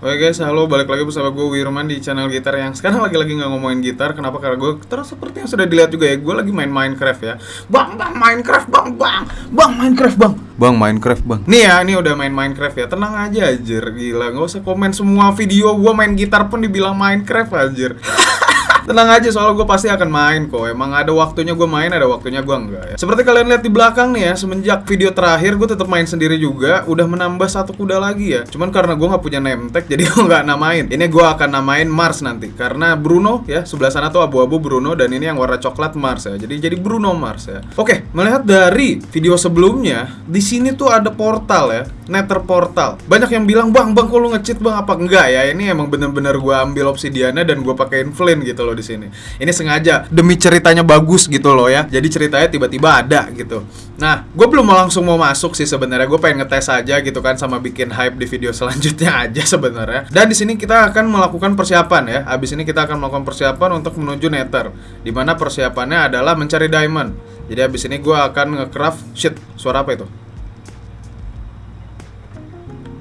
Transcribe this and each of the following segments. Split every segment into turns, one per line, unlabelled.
Oke guys, halo balik lagi bersama gue Wirman di channel gitar yang sekarang lagi-lagi nggak ngomongin gitar. Kenapa? Karena gue terus seperti yang sudah dilihat juga ya, gue lagi main Minecraft ya. Bang, bang Minecraft, bang, bang, bang Minecraft, bang, bang Minecraft, bang. Nih ya, ini udah main Minecraft ya. Tenang aja, anjir, gila, nggak usah komen semua video gue main gitar pun dibilang Minecraft, anjir. Tenang aja soal gue pasti akan main kok. Emang ada waktunya gue main, ada waktunya gue enggak ya. Seperti kalian lihat di belakang nih ya Semenjak video terakhir gue tetap main sendiri juga Udah menambah satu kuda lagi ya. Cuman karena gue nggak punya name tag jadi gue nggak namain. Ini gue akan namain Mars nanti Karena Bruno ya sebelah sana tuh abu-abu Bruno Dan ini yang warna coklat Mars ya. Jadi jadi Bruno Mars ya. Oke melihat dari video sebelumnya di sini tuh ada portal ya Nether portal. Banyak yang bilang bang bang kok lu nge-cheat bang? Apa enggak ya? Ini emang bener-bener gue ambil obsidiana dan gue pakein flint gitu loh di sini. Ini sengaja demi ceritanya bagus gitu loh ya. Jadi ceritanya tiba-tiba ada gitu. Nah, gue belum mau langsung mau masuk sih sebenarnya. Gue pengen ngetes aja gitu kan sama bikin hype di video selanjutnya aja sebenarnya. Dan di sini kita akan melakukan persiapan ya. Abis ini kita akan melakukan persiapan untuk menuju Nether. Di mana persiapannya adalah mencari diamond. Jadi abis ini gue akan nge-craft shit. Suara apa itu?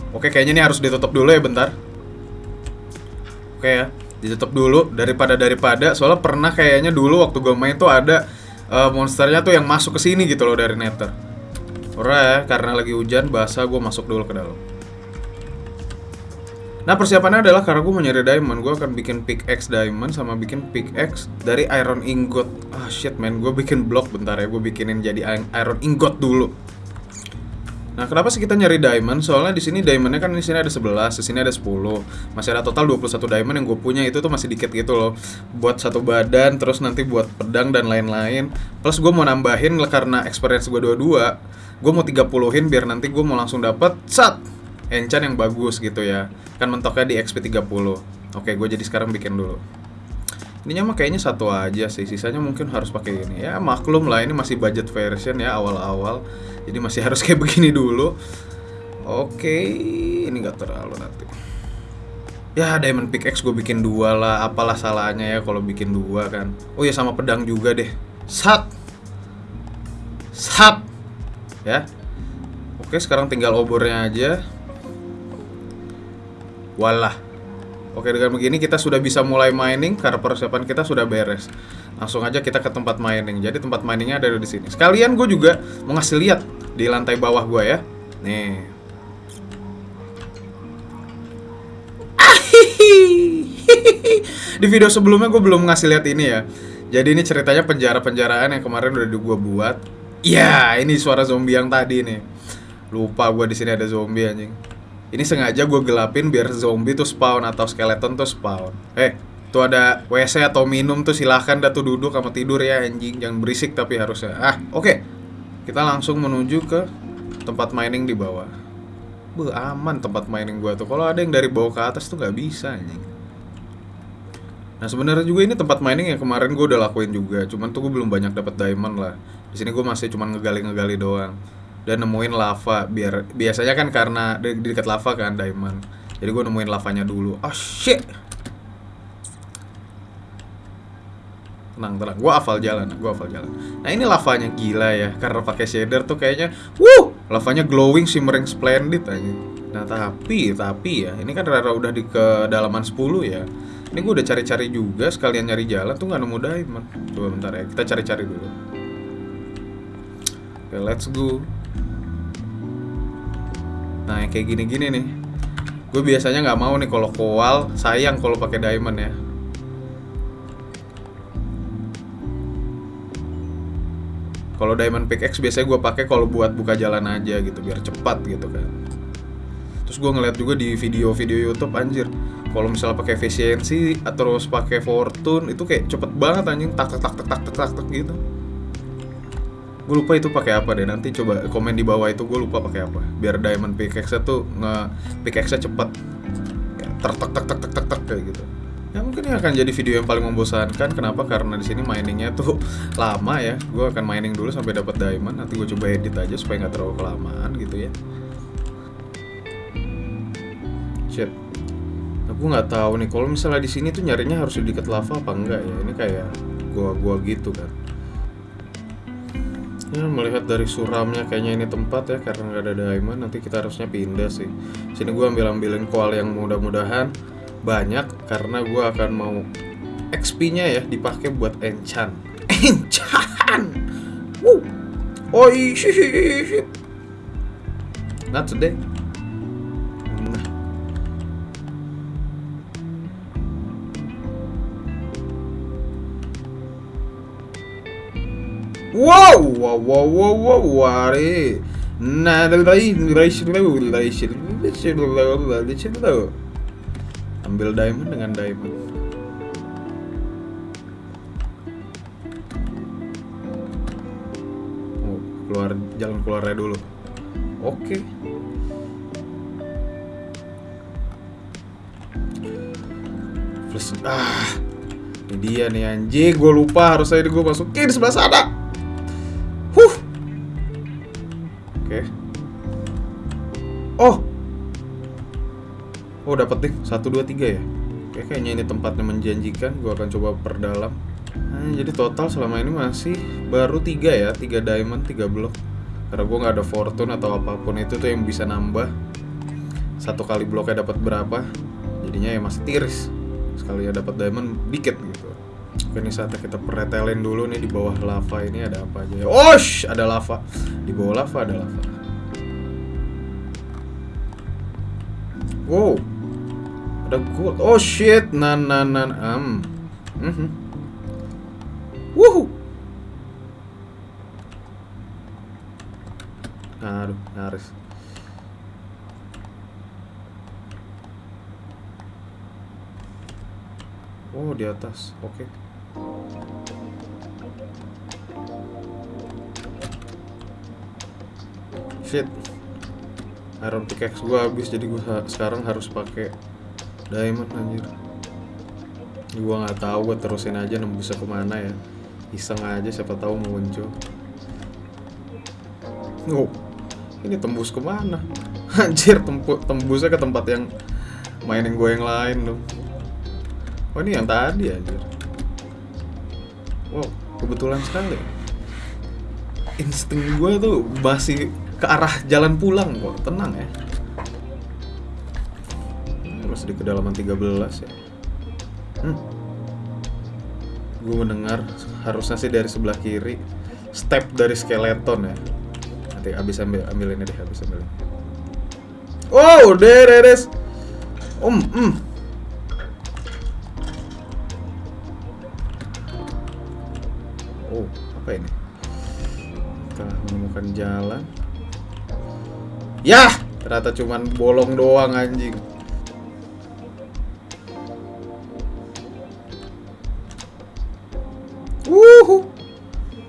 Oke, kayaknya ini harus ditutup dulu ya bentar. Oke ya ditutup dulu daripada daripada. Soalnya pernah kayaknya dulu waktu gue main tuh ada uh, monsternya tuh yang masuk ke sini gitu loh dari nether. Ora ya karena lagi hujan basah gue masuk dulu ke dalam. Nah persiapannya adalah karena gue mau nyari diamond Gue akan bikin pickaxe diamond sama bikin pickaxe dari iron ingot. Ah shit man, gue bikin block bentar ya Gue bikinin jadi iron ingot dulu Nah, kenapa sih kita nyari diamond? Soalnya di sini diamondnya kan di sini ada 11, di sini ada 10. Masih ada total 21 diamond yang gue punya itu tuh masih dikit gitu loh. Buat satu badan, terus nanti buat pedang dan lain-lain. Plus gue mau nambahin karena experience gue dua-dua. Gue mau 30-in biar nanti gue mau langsung dapet sat enchant yang bagus gitu ya. Kan mentoknya di XP 30. Oke, gue jadi sekarang bikin dulu. Ini mah kayaknya satu aja sih, sisanya mungkin harus pakai ini. Ya maklum lah ini masih budget version ya awal-awal. Jadi masih harus kayak begini dulu. Oke, ini nggak terlalu nanti. Ya diamond pickaxe gue bikin dua lah, apalah salahnya ya kalau bikin dua kan. Oh ya sama pedang juga deh. Sat, sat, ya. Oke sekarang tinggal obornya aja. Walah. Oke dengan begini kita sudah bisa mulai mining karena persiapan kita sudah beres. Langsung aja kita ke tempat mining. Jadi tempat miningnya ada di sini. Sekalian gue juga mau ngasih lihat di lantai bawah gue ya. Nih. di video sebelumnya gue belum ngasih lihat ini ya. Jadi ini ceritanya penjara-penjaraan yang kemarin udah gue buat. Ya, ini suara zombie yang tadi nih. Lupa gue di sini ada zombie anjing. Ini sengaja gue gelapin biar zombie tuh spawn atau skeleton tuh spawn. Eh, tuh ada WC atau minum tuh silahkan dah tuh duduk sama tidur ya anjing. Jangan berisik tapi harusnya. Ah, oke. Okay. Kita langsung menuju ke tempat mining di bawah. Beuh, aman tempat mining gua tuh. Kalau ada yang dari bawah ke atas tuh nggak bisa anjing. Nah sebenarnya juga ini tempat mining yang kemarin gue udah lakuin juga. Cuman tuh gue belum banyak dapat diamond lah. Di sini gue masih cuma ngegali-ngegali doang. Dan nemuin lava. Biar biasanya kan karena di dekat lava kan diamond. Jadi gue nemuin lavanya dulu. Oh shit. Tenang tenang gue hafal jalan gue hafal jalan. Nah ini lavanya gila ya karena pakai shader tuh kayaknya wuh! Lavanya glowing shimmering splendid aja nah tapi tapi ya ini kan rara udah di kedalaman 10 ya. Ini gue udah cari-cari juga sekalian nyari jalan tuh nggak nemu diamond. Coba bentar ya kita cari-cari dulu. Oke let's go. Nah yang kayak gini-gini nih. Gue biasanya nggak mau nih kalau koal sayang kalau pakai diamond ya Kalau diamond pickaxe biasanya gue pakai kalau buat buka jalan aja gitu biar cepat gitu kan. Terus gue ngeliat juga di video-video YouTube anjir. Kalau misalnya pakai efisiensi terus pakai fortune itu kayak cepet banget anjing tak tak tak tak tak tak tak, tak gitu. Gue lupa itu pakai apa deh nanti coba komen di bawah itu gue lupa pakai apa. Biar diamond pickaxe tuh nge pickaxe cepet. Tak tak tak tak tak tak tak kayak gitu. Ya mungkin ini akan jadi video yang paling membosankan. Kenapa? Karena di sini miningnya tuh lama ya. Gue akan mining dulu sampai dapat diamond. Nanti gue coba edit aja supaya nggak terlalu kelamaan gitu ya. Shit. Aku nggak tahu nih. Kalau misalnya di sini tuh nyarinya harus di dekat lava apa enggak ya? Ini kayak gua-gua gitu kan. Ya, melihat dari suramnya kayaknya ini tempat ya karena nggak ada diamond nanti kita harusnya pindah sih. Sini gua ambil ambilin koal yang mudah-mudahan banyak karena gua akan mau XP-nya ya dipakai buat enchant. Enchant. Woo. Oh shit. Not today. Nah. Wow, wow, wow, wow, wow, wari. Nah, dari dari Ambil diamond dengan diamond. Oh, keluar jalan keluarnya dulu. Oke. Plus, ah, ini dia nih anjing. Gue lupa harus saya gue masukin di sebelah sana. Huh. Oke. Oh. Oh dapat nih satu dua tiga ya. Oke kayaknya ini tempatnya menjanjikan. Gue akan coba perdalam. Nah, jadi total selama ini masih baru tiga ya, tiga diamond, tiga blok. Karena gue nggak ada fortune atau apa pun itu tuh yang bisa nambah. Satu kali bloknya dapat berapa? Jadinya ya masih tiris. Sekali ya dapat diamond dikit gitu. Oke ini saatnya kita pretelin dulu nih di bawah lava ini ada apa aja ya. Osh, ada lava. Di bawah lava ada lava. Wow. Ada gold. Oh shit. Nan nan nan. Mhm. Mm Wuhu. Aduh, nyaris. Oh, di atas. Oke. Shit. Iron pickaxe gua habis jadi gua sekarang harus pakai diamond anjir. Gua nggak tahu gua terusin aja nembusnya ke mana ya. Iseng aja siapa tahu muncul. Oh, ini tembus ke mana? Anjir, tempu, tembusnya ke tempat yang mainin gue yang lain dong. Oh, ini yang tadi anjir. Wow, kebetulan sekali. Insting gue tuh masih ke arah jalan pulang kok, tenang ya. Di kedalaman 13 ya. Hmm. Gue mendengar harusnya sih dari sebelah kiri step dari skeleton ya. Nanti abis ambil ambil ini deh, abis ambil. ini. Oh, there it. Um, mm. Oh, apa ini? Telah menemukan jalan. Yah, ternyata cuman bolong doang anjing.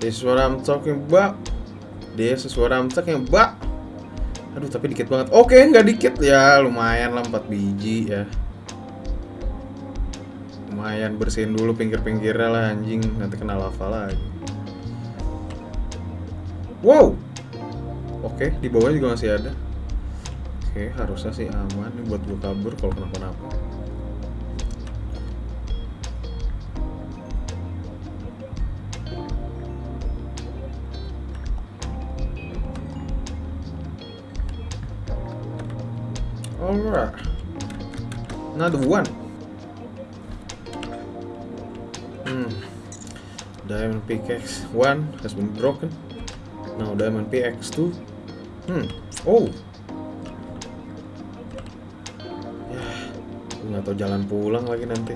This is what I'm talking about. This is what I'm talking about. Aduh, tapi dikit banget. Oke, nggak dikit ya. Lumayan lah 4 biji ya. Lumayan bersihin dulu pinggir-pinggirnya lah anjing. Nanti kena lava lagi. Wow. Oke, di bawah juga masih ada. Oke, harusnya sih aman nih buat gue kabur kalau kenapa-napa. Alright. Another one. Hmm. Diamond pickaxe one has been broken. Now diamond pickaxe two. Hmm. Oh. Ya, nggak tahu jalan pulang lagi nanti.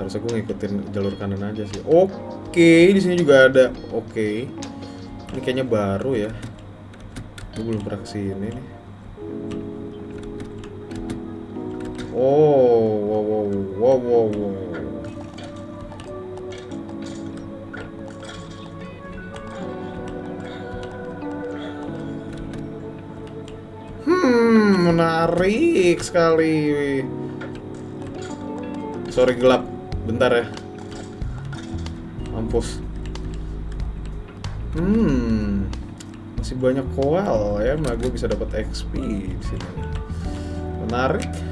Harusnya gue ngikutin jalur kanan aja sih. Oke, di sini juga ada. Oke. Ini kayaknya baru ya. Gue belum pernah ke sini nih. Wow, wow, wow, wow, wow. Hmm, menarik sekali. Sorry gelap, bentar ya. Mampus. Hmm, masih banyak koal ya, nah gue bisa dapat XP di sini. Menarik.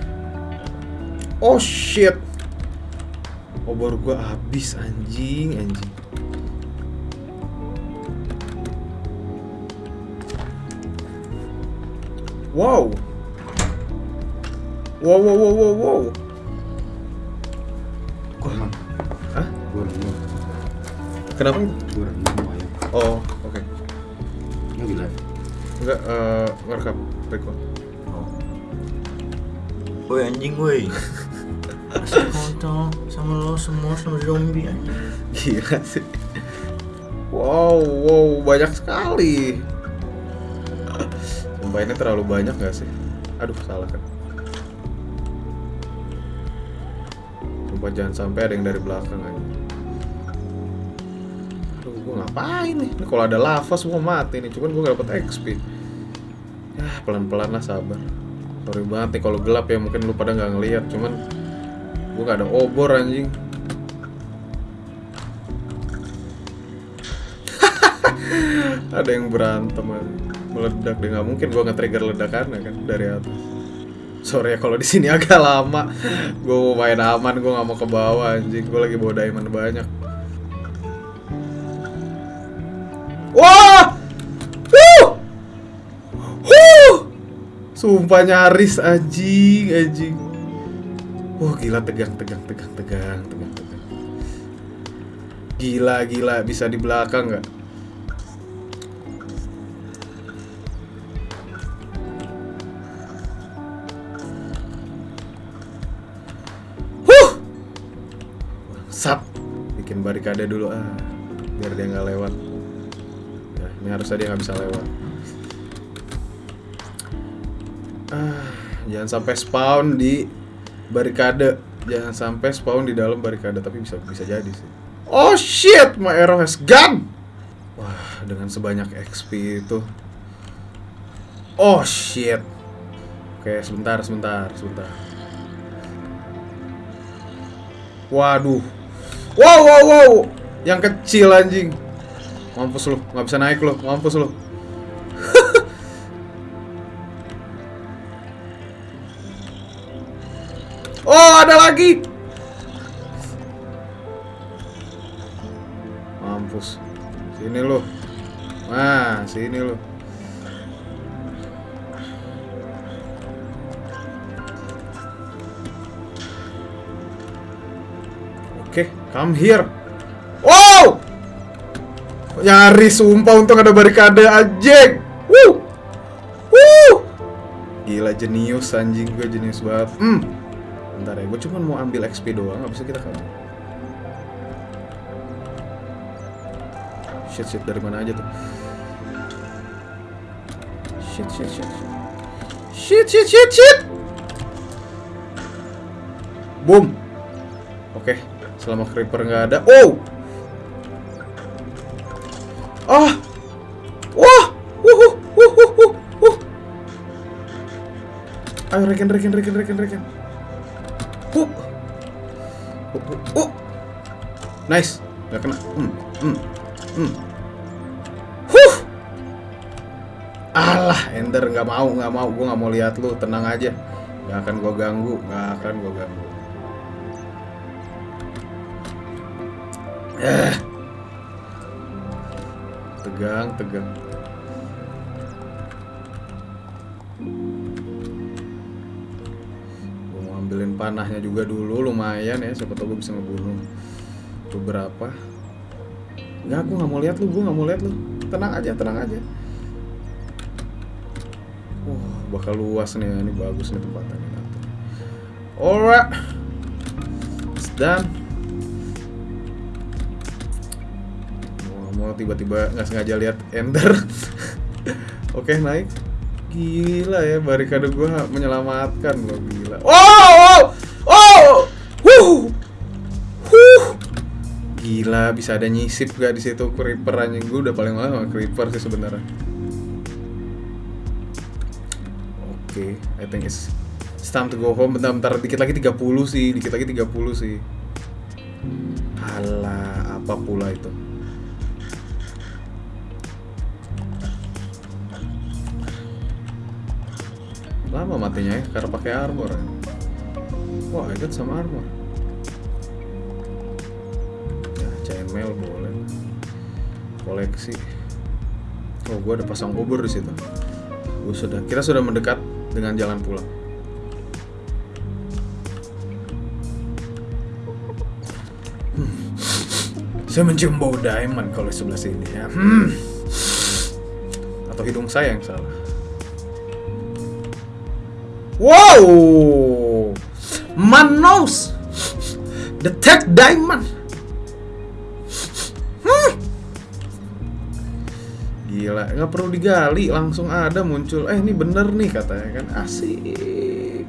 Oh shit. Oh, Obor gua habis anjing, anjing. Wow. Wow wow wow wow wow.
Gua emang.
Hah?
Gua renung.
Kenapa?
Gua renung.
Oh, oke. Okay.
Ini di live.
Enggak eh uh, ngerekam record.
Oh.
Woi anjing woi. Kontol sama lo semua sama zombie anjing
Gila sih. Wow, wow, banyak sekali. Ini terlalu banyak gak sih? Aduh, salah kan. Sumpah jangan sampai ada yang dari belakang aja. Aduh, gue ngapain nih? Ini kalau ada lava semua mati nih, cuman gue gak dapet XP. Ya, pelan-pelan lah sabar. Sorry banget nih kalau gelap ya, mungkin lu pada nggak ngeliat, cuman gue gak ada obor anjing. ada yang berantem aja. meledak deh nggak mungkin gua nge-trigger ledakannya kan dari atas. Sorry ya kalau di sini agak lama. Gue main aman gue nggak mau ke bawah anjing. Gue lagi bawa diamond banyak. Wah! Sumpah nyaris anjing anjing wah gila tegang tegang tegang tegang tegang tegang gila gila bisa di belakang nggak Huh. Sat. Bikin barikade dulu ah. Biar dia nggak lewat. Ya, ini harusnya dia nggak bisa lewat. Ah, jangan sampai spawn di barikade. Jangan sampai spawn di dalam barikade, tapi bisa bisa jadi sih. Oh shit, my arrow has gun. Wah, dengan sebanyak XP itu. Oh shit. Oke, sebentar, sebentar, sebentar. Waduh. Wow, wow, wow. Yang kecil anjing. Mampus lu, nggak bisa naik lu, mampus lu. Oh, ada lagi. Mampus. Sini lu. Nah, sini lu. Oke, come here. Wow! Nyaris sumpah untung ada barikade anjing. Wuh. Wuh. Gila jenius anjing gue jenius banget. Hmm. Bentar ya, gue cuma mau ambil XP doang, habis itu kita kabur. Shit shit dari mana aja tuh? Shit shit shit. Shit shit shit shit. Boom. Oke, selama creeper nggak ada. Oh, ah, wah, wuh, wuh, wuh, wuh, wuh. Ayo. Nice, nggak kena. Hmm, hmm, hmm. Huh. Alah, Ender nggak mau, nggak mau. Gue nggak mau lihat lu. Tenang aja. Nggak akan gue ganggu, nggak akan gue ganggu. Eh. Tegang, tegang. Gue mau ambilin panahnya juga dulu, lumayan ya. Siapa tau gue bisa ngebunuh beberapa. Enggak, gue nggak mau lihat lu, gue nggak mau lihat lu. Tenang aja, tenang aja. Wah, bakal luas nih, ini bagus nih tempatnya. Alright, it's done. mau tiba-tiba nggak sengaja lihat ender oke naik gila ya barikade gua menyelamatkan loh gila oh oh oh. Wuh. Gila bisa ada nyisip gak di situ? Creeper anjing. Gua udah paling lama creeper sih sebenarnya. Oke I think it's it's time to go home. Bentar-bentar dikit lagi 30 sih. Dikit lagi 30 sih. Alah, apa pula itu? Lama matinya ya karena pakai armor ya. wah ikut sama armor koleksi oh gue ada pasang obor di situ gue sudah kita sudah mendekat dengan jalan pulang. Hmm. Saya mencium bau diamond kalau sebelah sini ya. Hmm. Atau hidung saya yang salah. Wow, man knows detect diamond. Gila, nggak perlu digali, langsung ada muncul. Eh ini bener nih katanya kan, asik.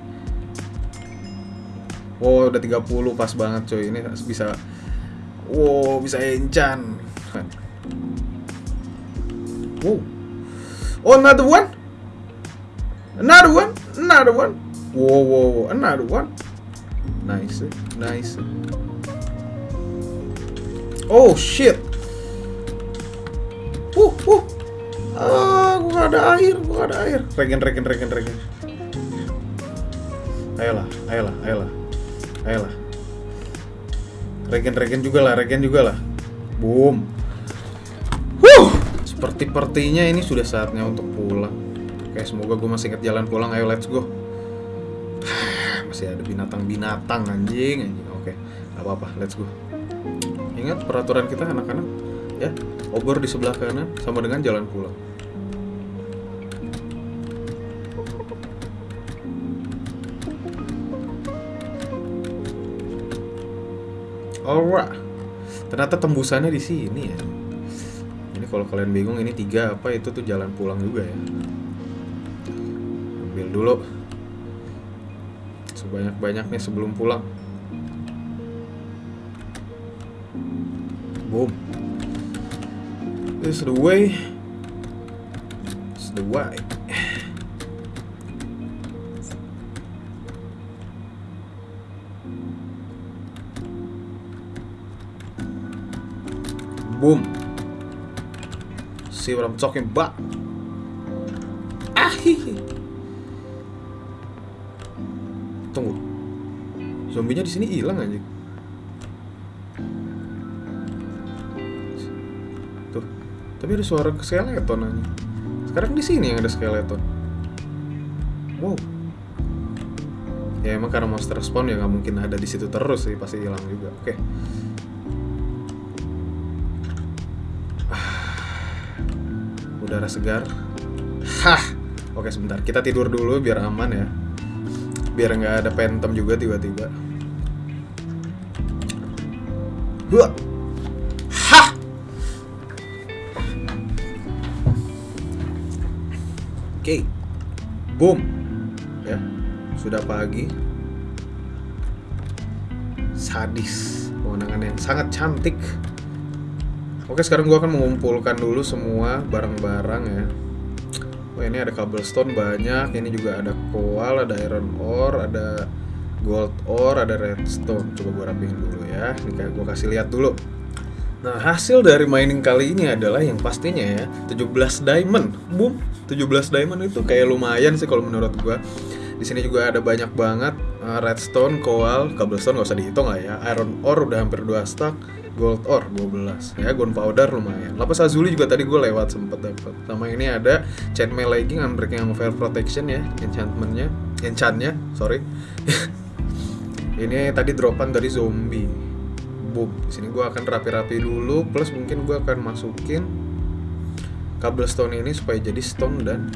Wow, udah 30 pas banget coy. Ini bisa Wow, bisa encan. Wow. Oh, another one. Another one. Another one. Wow, wow, wow. Another one. Nice, nice. Oh shit. Ada air, gua ada air. Regen, regen, regen, regen. Ayolah, ayolah, ayolah. Ayolah. Regen-regen juga lah, regen juga lah. Boom. Huh. Seperti-pertinya ini sudah saatnya untuk pulang. Oke, semoga gue masih inget jalan pulang. Ayo, let's go. Masih ada binatang-binatang anjing, anjing. Oke, gak apa-apa, let's go. Ingat peraturan kita anak-anak, ya. Obor di sebelah kanan sama dengan jalan pulang. Alright. Ternyata tembusannya di sini ya. Ini kalau kalian bingung ini tiga apa itu tuh jalan pulang juga ya. Ambil dulu. Sebanyak-banyaknya sebelum pulang. Boom. This is the way. This is the way. Boom. See what I'm talking about? Ah. Tunggu. Zombinya di sini hilang aja. Tuh. Tapi ada suara skeleton aja. Sekarang di sini yang ada skeleton. Wow. Ya emang karena monster spawn ya nggak mungkin ada di situ terus sih pasti hilang juga. Oke. Udara segar. Hah. Oke sebentar, kita tidur dulu biar aman ya. Biar nggak ada phantom juga tiba-tiba. Hah. Hah. Oke. Boom. Ya. Sudah pagi. Sadis. Pemandangan yang sangat cantik. Oke sekarang gue akan mengumpulkan dulu semua barang-barang ya. Oh ini ada cobblestone banyak Ini juga ada coal, ada iron ore, ada gold ore, ada redstone. Coba gue rapihin dulu ya. Ini kayak gue kasih lihat dulu. Nah hasil dari mining kali ini adalah yang pastinya ya 17 diamond. Boom 17 diamond itu kayak lumayan sih kalau menurut gue di sini juga ada banyak banget uh, redstone, coal, cobblestone nggak usah dihitung lah ya. Iron ore udah hampir 2 stack, gold ore 12 ya, gunpowder lumayan. Lapis lazuli juga tadi gue lewat sempet dapet. Sama ini ada chainmail legging, unbreaking fire protection ya, enchantmentnya, enchantnya, sorry. ini tadi dropan dari zombie. Boom. Sini gue akan rapi-rapi dulu, plus mungkin gue akan masukin cobblestone ini supaya jadi stone dan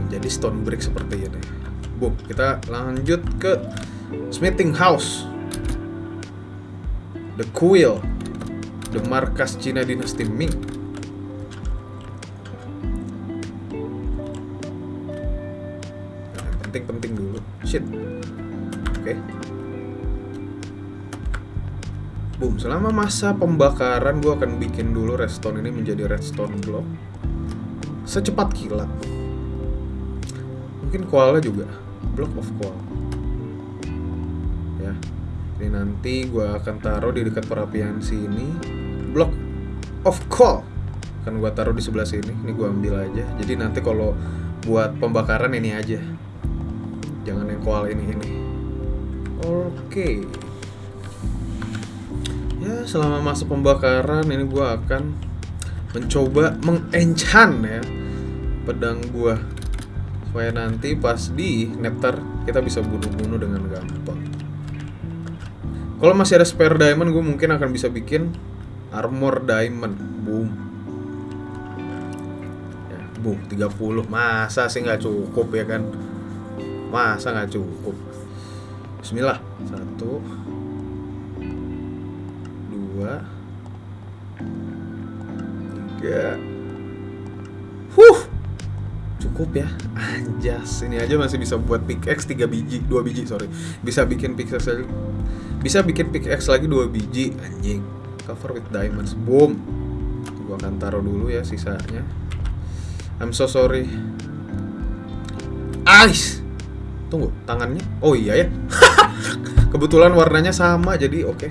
menjadi stone brick seperti ini. Boom, kita lanjut ke smithing house. The Quill. The markas Cina dinasti Ming. Nah, penting-penting dulu. Shit. Oke. Boom, selama masa pembakaran gue akan bikin dulu redstone ini menjadi redstone block. Secepat kilat. Mungkin koala juga block of coal ya ini nanti gue akan taruh di dekat perapian sini. Block of coal akan gue taruh di sebelah sini. Ini gue ambil aja. Jadi nanti kalau buat pembakaran ini aja. Jangan yang koal ini ini. Oke. Ya selama masa pembakaran ini gue akan mencoba mengenchant ya pedang gue supaya nanti pas di nectar kita bisa bunuh-bunuh dengan gampang kalau masih ada spare diamond gue mungkin akan bisa bikin armor diamond. Boom. Ya, boom 30 masa sih nggak cukup ya kan? Masa nggak cukup? Bismillah. Satu. Dua. Tiga. Huh! Cukup ya? Anjas ini aja masih bisa buat pickaxe 3 biji 2 biji sorry. Bisa bikin pickaxe bisa bikin pickaxe lagi 2 biji anjing. Cover with diamonds. Boom. Gua akan taruh dulu ya sisanya. I'm so sorry. Ice tunggu tangannya? Oh iya ya. Kebetulan warnanya sama jadi oke.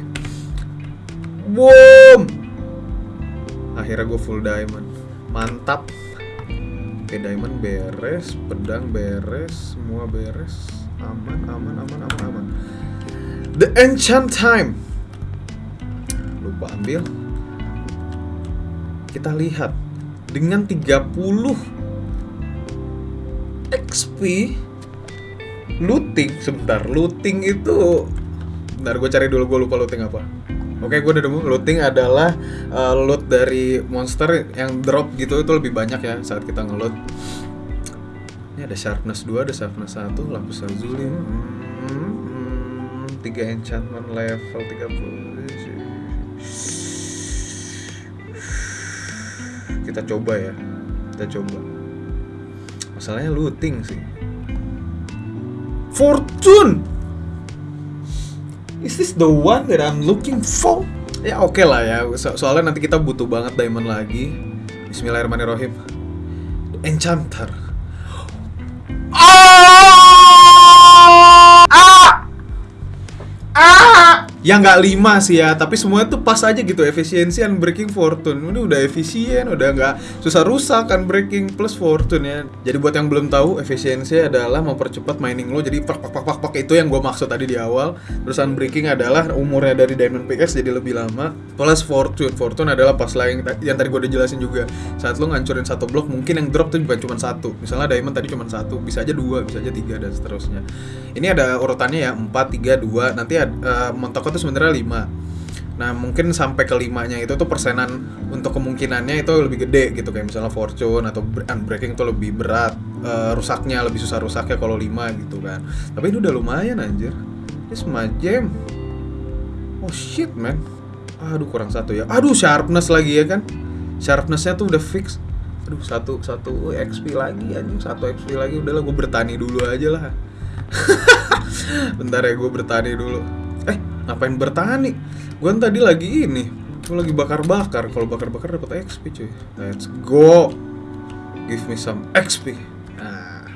Boom! Akhirnya gue full diamond. Mantap. Oke diamond beres pedang beres semua beres. Aman aman aman aman aman the enchant time lupa ambil kita lihat dengan 30 XP looting sebentar looting itu bentar gue cari dulu gue lupa looting apa Oke, gue udah nemu looting adalah uh, loot dari monster yang drop gitu itu lebih banyak ya saat kita ngeloot. Ini ada sharpness 2, ada sharpness 1, lapis lazuli. Hmm, 3 enchantment level 30. Kita coba ya. Kita coba. Masalahnya looting sih. Fortune. Is this the one that I'm looking for? Ya oke lah ya, so- soalnya nanti kita butuh banget diamond lagi. Bismillahirrahmanirrahim. Enchanter. Ya nggak lima sih ya, tapi semuanya tuh pas aja gitu efisiensi unbreaking fortune. Ini udah efisien, udah nggak susah rusak unbreaking plus fortune ya. Jadi buat yang belum tahu, efisiensi adalah mempercepat mining lo. Jadi pak pak pak pak itu yang gue maksud tadi di awal. Terus unbreaking adalah umurnya dari diamond pickaxe jadi lebih lama. Plus fortune, fortune adalah pas lah yang, tadi gue udah jelasin juga. Saat lo ngancurin satu blok, mungkin yang drop tuh bukan cuma satu. Misalnya diamond tadi cuma satu, bisa aja dua, bisa aja tiga dan seterusnya. Ini ada urutannya ya 4, 3, 2 Nanti ada, eh, Montoko tuh sebenarnya 5 Nah mungkin sampai ke limanya itu tuh persenan Untuk kemungkinannya itu lebih gede gitu. Kayak misalnya Fortune atau Bre- Unbreaking tuh lebih berat eh, Rusaknya lebih susah rusaknya kalau 5 gitu kan. Tapi ini udah lumayan anjir. Ini semua gem. Oh shit man. Aduh kurang satu ya. Aduh sharpness lagi ya kan. Sharpnessnya tuh udah fix. Aduh satu satu XP lagi anjing. Satu XP lagi. Udahlah gue bertani dulu aja lah. Bentar ya gue bertani dulu ngapain bertani? Gue tadi lagi ini Gue lagi bakar-bakar. Kalau bakar-bakar dapat XP cuy. Let's go. Give me some XP ah,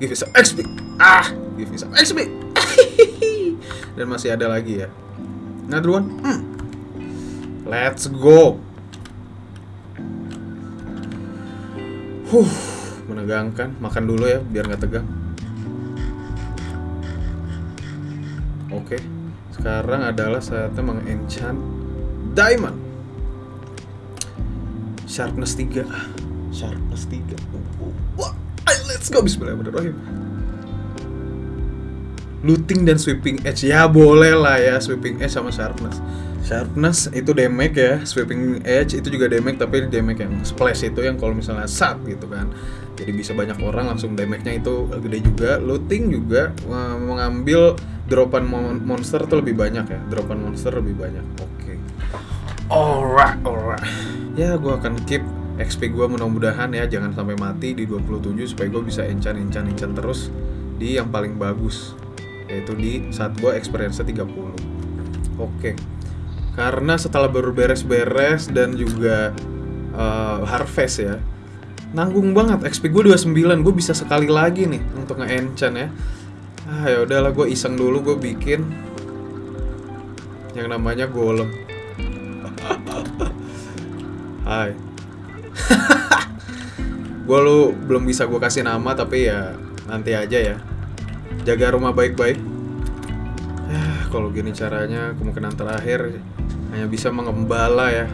Give me some XP Ah. Give me some XP Dan masih ada lagi ya. Another one Hmm. Let's go. Huh, menegangkan. Makan dulu ya, biar nggak tegang. Oke, sekarang adalah saatnya mengenchant diamond. Sharpness 3. Sharpness 3. Wah, let's go bismillahirrahmanirrahim. Looting dan sweeping edge ya boleh lah ya sweeping edge sama sharpness. Sharpness itu damage ya, sweeping edge itu juga damage tapi damage yang splash itu yang kalau misalnya sat gitu kan. Jadi bisa banyak orang langsung damage-nya itu gede juga. Looting juga eh, mengambil dropan mon- monster tuh lebih banyak ya. Dropan monster lebih banyak. Oke. Alright, alright. Ya, gua akan keep XP gua mudah-mudahan ya jangan sampai mati di 27 supaya gue bisa enchant enchant enchant terus di yang paling bagus yaitu di saat gua experience 30. Oke. Karena setelah baru beres-beres dan juga eh, harvest ya. Nanggung banget XP gue 29, gue bisa sekali lagi nih untuk nge-enchant ya. Ah ya udahlah gue iseng dulu gue bikin yang namanya golem. Hai. gue lu belum bisa gue kasih nama tapi ya nanti aja ya. Jaga rumah baik-baik. Ya, kalau gini caranya kemungkinan terakhir hanya bisa mengembala ya.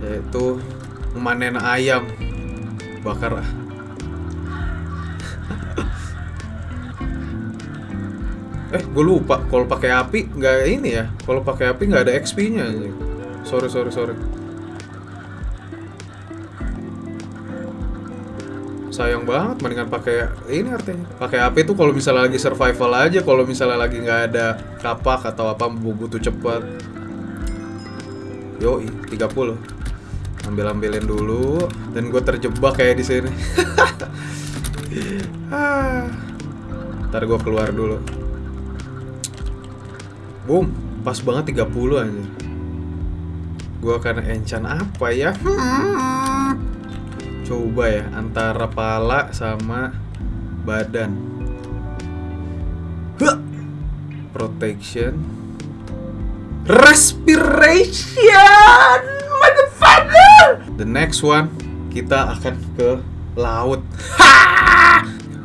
Yaitu memanen ayam. Bakar Eh, gue lupa. Kalau pakai api nggak ini ya. Kalau pakai api nggak ada XP-nya. Sorry, sorry, sorry. Sayang banget, mendingan pakai ini artinya. Pakai api tuh kalau misalnya lagi survival aja, kalau misalnya lagi nggak ada kapak atau apa butuh cepat. Yoi, 30. Ambil-ambilin dulu dan gue terjebak kayak di sini. Ah. Ntar gue keluar dulu. Boom, pas banget 30 aja. Gue akan enchant apa ya? Coba ya, antara pala sama badan. Huh. Protection. Respiration. Motherfucker. The next one kita akan ke laut.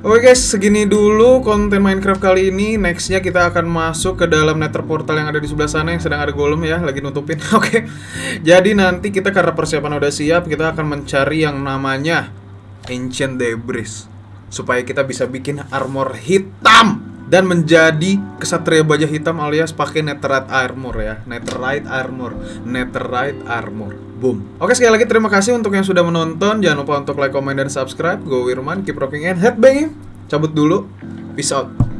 Oke guys, segini dulu konten Minecraft kali ini. Nextnya kita akan masuk ke dalam nether portal yang ada di sebelah sana yang sedang ada golem ya, lagi nutupin. Oke, jadi nanti kita karena persiapan udah siap, kita akan mencari yang namanya Ancient Debris supaya kita bisa bikin armor hitam dan menjadi kesatria baja hitam alias pakai netherite armor ya. Netherite armor. Netherite armor. Boom. Oke sekali lagi terima kasih untuk yang sudah menonton. Jangan lupa untuk like comment dan subscribe. Gue Wirman keep rocking and headbanging. Cabut dulu. Peace out